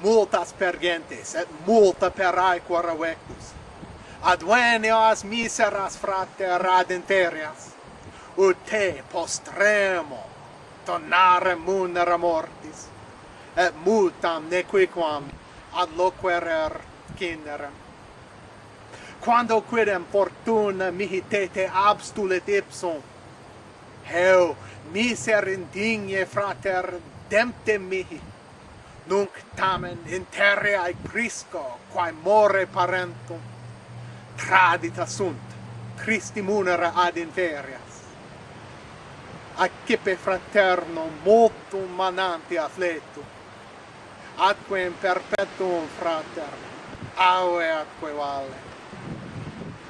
multas per gentes, et multa per aequor avectus. Advenios miseras frater ad interias, ut te postremo tonare munera mortis, et multam nequiquam ad loquerer cinerem. Quando quidem fortuna mihi tete te abstulit ipsum, heu miser indigne frater dempte mihi, nunc tamen interre ae prisco, quae more parentum, tradita sunt, tristi munera ad inferias. Accipe fraterno multum mananti atque in perpetuum frater, aue atque vale.